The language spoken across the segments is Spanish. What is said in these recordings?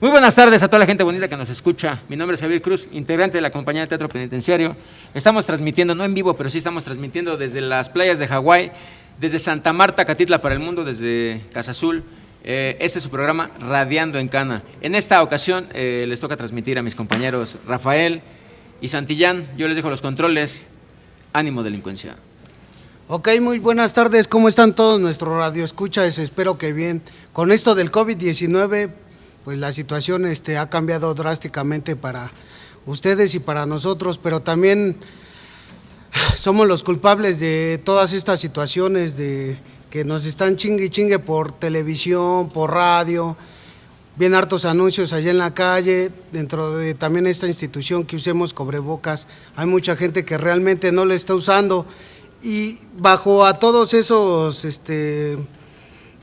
Muy buenas tardes a toda la gente bonita que nos escucha. Mi nombre es Javier Cruz, integrante de la compañía de Teatro Penitenciario. Estamos transmitiendo, no en vivo, pero sí estamos transmitiendo desde las playas de Hawái, desde Santa Marta, Catitla para el Mundo, desde Casa Azul. Eh, este es su programa Radiando en Cana. En esta ocasión eh, les toca transmitir a mis compañeros Rafael y Santillán. Yo les dejo los controles. Ánimo delincuencia. Ok, muy buenas tardes. ¿Cómo están todos nuestros radioescuchas? Espero que bien. Con esto del COVID-19 pues la situación este, ha cambiado drásticamente para ustedes y para nosotros, pero también somos los culpables de todas estas situaciones de que nos están chingue y chingue por televisión, por radio, bien hartos anuncios allá en la calle, dentro de también esta institución que usemos cobrebocas, hay mucha gente que realmente no lo está usando y bajo a todos esos este,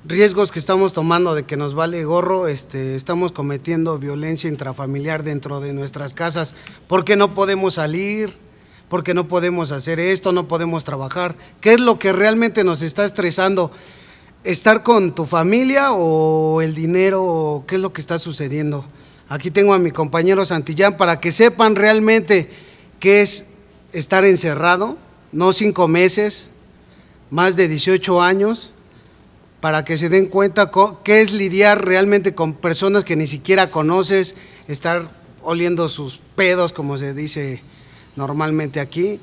riesgos que estamos tomando de que nos vale gorro, este, estamos cometiendo violencia intrafamiliar dentro de nuestras casas, porque no podemos salir, porque no podemos hacer esto, no podemos trabajar. ¿Qué es lo que realmente nos está estresando? ¿Estar con tu familia o el dinero? ¿Qué es lo que está sucediendo? Aquí tengo a mi compañero Santillán para que sepan realmente qué es estar encerrado, no cinco meses, más de 18 años, para que se den cuenta qué es lidiar realmente con personas que ni siquiera conoces, estar oliendo sus pedos, como se dice normalmente aquí,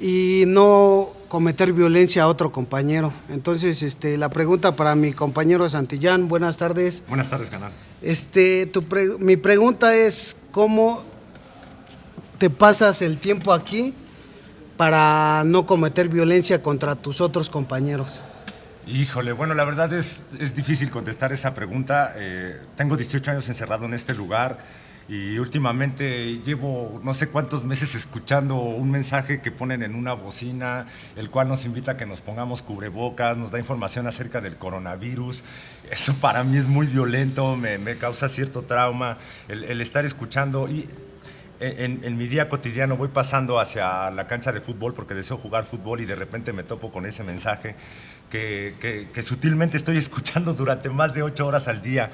y no cometer violencia a otro compañero. Entonces, este, la pregunta para mi compañero Santillán, buenas tardes. Buenas tardes, canal. Este, mi pregunta es, ¿cómo te pasas el tiempo aquí para no cometer violencia contra tus otros compañeros? Híjole, bueno, la verdad es, es difícil contestar esa pregunta. Eh, tengo 18 años encerrado en este lugar y últimamente llevo no sé cuántos meses escuchando un mensaje que ponen en una bocina, el cual nos invita a que nos pongamos cubrebocas, nos da información acerca del coronavirus. Eso para mí es muy violento, me, causa cierto trauma el, el estar escuchando y en, en, mi día cotidiano voy pasando hacia la cancha de fútbol porque deseo jugar fútbol y de repente me topo con ese mensaje que, sutilmente estoy escuchando durante más de ocho horas al día.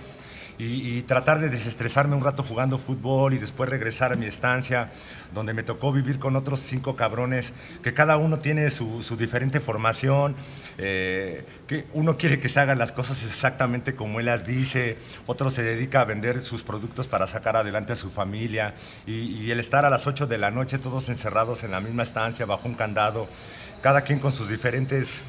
Y, tratar de desestresarme un rato jugando fútbol y después regresar a mi estancia, donde me tocó vivir con otros cinco cabrones, que cada uno tiene su, diferente formación, eh, que uno quiere que se hagan las cosas exactamente como él las dice, otro se dedica a vender sus productos para sacar adelante a su familia, y, y el estar a las ocho de la noche todos encerrados en la misma estancia, bajo un candado, cada quien con sus diferentes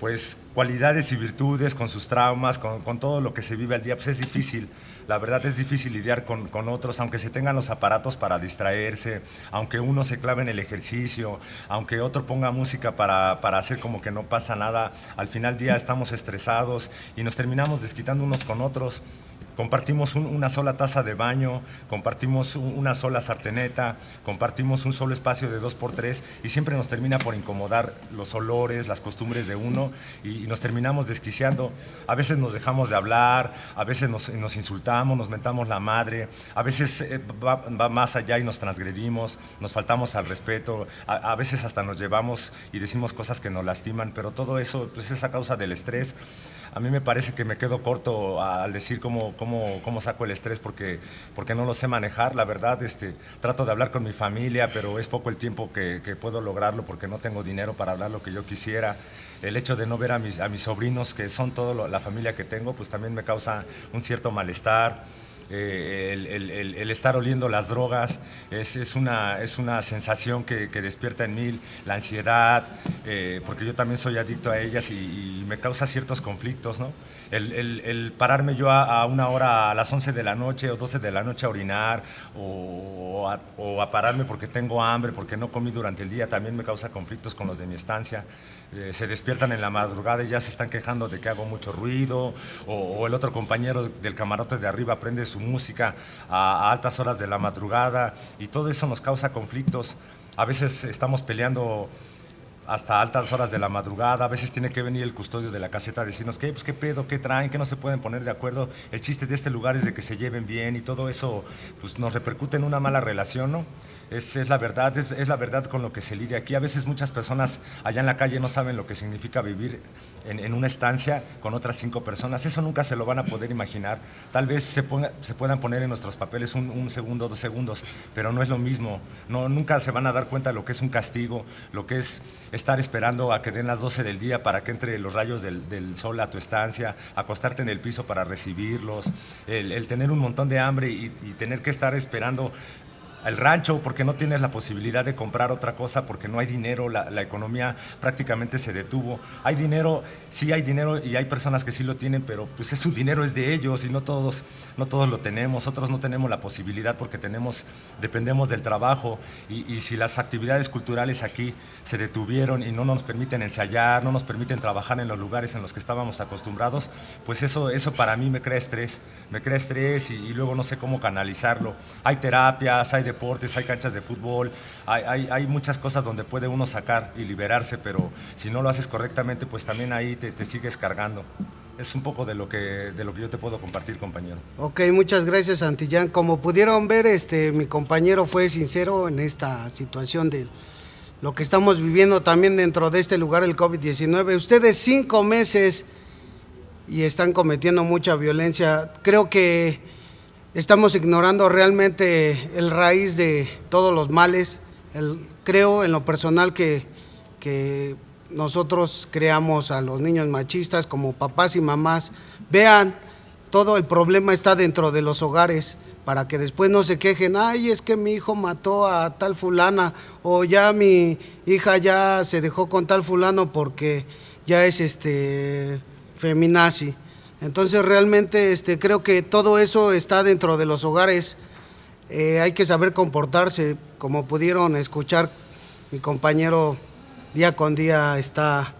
pues cualidades y virtudes, con sus traumas, con, todo lo que se vive al día, pues es difícil. La verdad es difícil lidiar con, otros, aunque se tengan los aparatos para distraerse, aunque uno se clave en el ejercicio, aunque otro ponga música para, para hacer como que no pasa nada, al final día estamos estresados y nos terminamos desquitando unos con otros compartimos una sola taza de baño, compartimos una sola sarteneta, compartimos un solo espacio de dos por tres y siempre nos termina por incomodar los olores, las costumbres de uno y, nos terminamos desquiciando. A veces nos dejamos de hablar, a veces nos, insultamos, nos mentamos la madre, a veces eh, va, más allá y nos transgredimos, nos faltamos al respeto, a, veces hasta nos llevamos y decimos cosas que nos lastiman, pero todo eso pues, es a causa del estrés a mí me parece que me quedo corto al decir cómo, cómo, cómo saco el estrés porque, porque no lo sé manejar. La verdad, este, trato de hablar con mi familia, pero es poco el tiempo que, puedo lograrlo porque no tengo dinero para hablar lo que yo quisiera. El hecho de no ver a mis, a mis sobrinos, que son toda la familia que tengo, pues también me causa un cierto malestar. Eh, el, estar oliendo las drogas es, es, una, es una sensación que, despierta en mí la ansiedad, eh, porque yo también soy adicto a ellas y, me causa ciertos conflictos. ¿no? El, pararme yo a, una hora a las 11 de la noche o 12 de la noche a orinar o a, o pararme porque tengo hambre, porque no comí durante el día, también me causa conflictos con los de mi estancia. Eh, se despiertan en la madrugada y ya se están quejando de que hago mucho ruido, o, el otro compañero del camarote de arriba prende su música a, altas horas de la madrugada, y todo eso nos causa conflictos. A veces estamos peleando hasta altas horas de la madrugada, a veces tiene que venir el custodio de la caseta a decirnos qué, pues qué pedo, qué traen, que no se pueden poner de acuerdo. El chiste de este lugar es de que se lleven bien y todo eso pues, nos repercute en una mala relación, ¿no? Es, es la verdad, es, es, la verdad con lo que se lidia aquí. A veces muchas personas allá en la calle no saben lo que significa vivir en, una estancia con otras cinco personas. Eso nunca se lo van a poder imaginar. Tal vez se, ponga, se puedan poner en nuestros papeles un, un, segundo, dos segundos, pero no es lo mismo. No, nunca se van a dar cuenta de lo que es un castigo, lo que es estar esperando a que den las 12 del día para que entre los rayos del, sol a tu estancia, acostarte en el piso para recibirlos, el, tener un montón de hambre y tener que estar esperando al rancho porque no tienes la posibilidad de comprar otra cosa porque no hay dinero, la, la, economía prácticamente se detuvo. Hay dinero, sí hay dinero y hay personas que sí lo tienen, pero pues su dinero es de ellos y no todos, no todos lo tenemos. Otros no tenemos la posibilidad porque tenemos, dependemos del trabajo y, y si las actividades culturales aquí se detuvieron y no nos permiten ensayar, no nos permiten trabajar en los lugares en los que estábamos acostumbrados, pues eso, eso para mí me crea estrés, me crea estrés y, y luego no sé cómo canalizarlo. Hay terapias, hay deportes, hay canchas de fútbol, hay, hay, hay, muchas cosas donde puede uno sacar y liberarse, pero si no lo haces correctamente, pues también ahí te, te sigues cargando. Es un poco de lo, que, de lo que yo te puedo compartir, compañero. Ok, muchas gracias, Santillán. Como pudieron ver, este, mi compañero fue sincero en esta situación de lo que estamos viviendo también dentro de este lugar, el COVID-19. Ustedes cinco meses y están cometiendo mucha violencia. Creo que estamos ignorando realmente el raíz de todos los males. Creo en lo personal que, que, nosotros creamos a los niños machistas como papás y mamás. Vean, todo el problema está dentro de los hogares para que después no se quejen, ay, es que mi hijo mató a tal fulana o ya mi hija ya se dejó con tal fulano porque ya es este feminazi. Entonces realmente este, creo que todo eso está dentro de los hogares. Eh, hay que saber comportarse, como pudieron escuchar, mi compañero día con día está...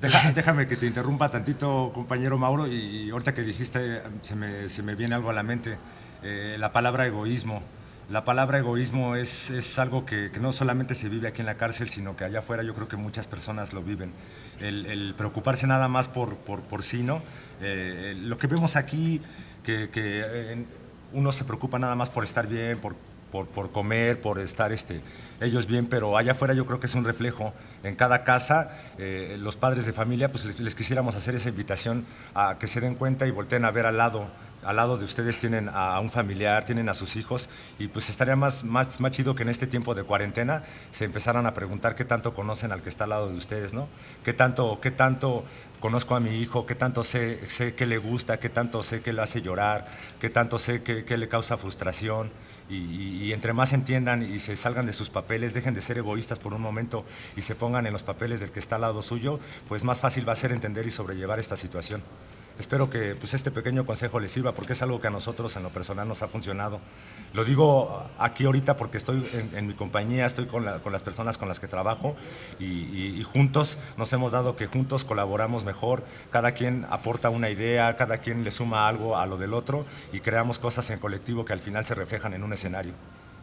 Déjame que te interrumpa tantito, compañero Mauro, y ahorita que dijiste se me, se me viene algo a la mente, eh, la palabra egoísmo. La palabra egoísmo es, es algo que, que, no solamente se vive aquí en la cárcel, sino que allá afuera yo creo que muchas personas lo viven. El, el preocuparse nada más por, por, por sí, ¿no? Eh, lo que vemos aquí, que, que eh, uno se preocupa nada más por estar bien, por, por, por, comer, por estar este, ellos bien, pero allá afuera yo creo que es un reflejo. En cada casa, eh, los padres de familia, pues les, les, quisiéramos hacer esa invitación a que se den cuenta y volteen a ver al lado. Al lado de ustedes tienen a un familiar, tienen a sus hijos, y pues estaría más, más, más chido que en este tiempo de cuarentena se empezaran a preguntar qué tanto conocen al que está al lado de ustedes, ¿no? ¿Qué tanto, qué tanto conozco a mi hijo, qué tanto sé, sé que le gusta, qué tanto sé que le hace llorar, qué tanto sé que, que le causa frustración. Y, entre más entiendan y se salgan de sus papeles, dejen de ser egoístas por un momento y se pongan en los papeles del que está al lado suyo, pues más fácil va a ser entender y sobrellevar esta situación. Espero que pues, este pequeño consejo les sirva porque es algo que a nosotros en lo personal nos ha funcionado. Lo digo aquí ahorita porque estoy en, en mi compañía, estoy con, la, con, las personas con las que trabajo y, y, y, juntos nos hemos dado que juntos colaboramos mejor, cada quien aporta una idea, cada quien le suma algo a lo del otro y creamos cosas en colectivo que al final se reflejan en un escenario.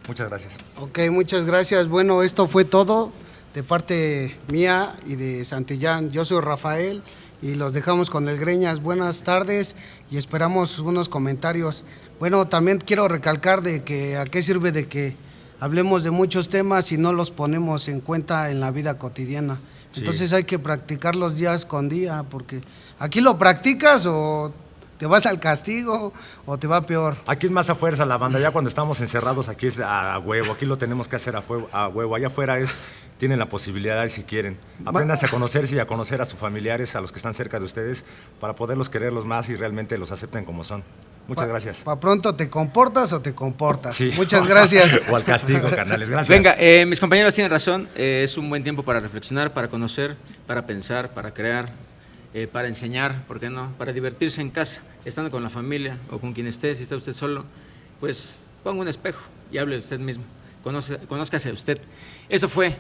Muchas gracias. Ok, muchas gracias. Bueno, esto fue todo de parte mía y de Santillán. Yo soy Rafael y los dejamos con el Greñas. Buenas tardes y esperamos unos comentarios. Bueno, también quiero recalcar de que a qué sirve de que hablemos de muchos temas y no los ponemos en cuenta en la vida cotidiana. Sí. Entonces hay que practicarlos días con día, porque aquí lo practicas o te vas al castigo o te va peor. Aquí es más a fuerza la banda, ya cuando estamos encerrados aquí es a huevo, aquí lo tenemos que hacer a, fuego, a huevo, allá afuera es, tienen la posibilidad si quieren. Aprendas a conocerse y a conocer a sus familiares, a los que están cerca de ustedes, para poderlos quererlos más y realmente los acepten como son. Muchas pa, gracias. ¿Para pronto te comportas o te comportas? Sí. Muchas gracias. o al castigo, carnales. Gracias. Venga, eh, mis compañeros tienen razón. Eh, es un buen tiempo para reflexionar, para conocer, para pensar, para crear, eh, para enseñar, ¿por qué no? Para divertirse en casa, estando con la familia o con quien esté, si está usted solo, pues ponga un espejo y hable de usted mismo, conoce, conózcase a usted. Eso fue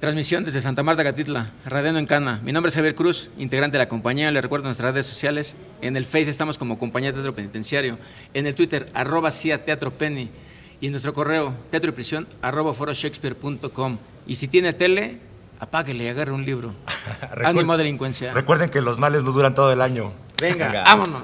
transmisión desde Santa Marta, Catitla, Radeno en Cana. Mi nombre es Javier Cruz, integrante de la compañía, le recuerdo nuestras redes sociales, en el Face estamos como Compañía Teatro Penitenciario, en el Twitter, arroba CIA Teatro Penny, y en nuestro correo, teatro y prisión, arroba foroshakespeare.com. Y si tiene tele, apáguele y agarre un libro. Ánimo delincuencia. Recuerden que los males no duran todo el año. Venga. vámonos.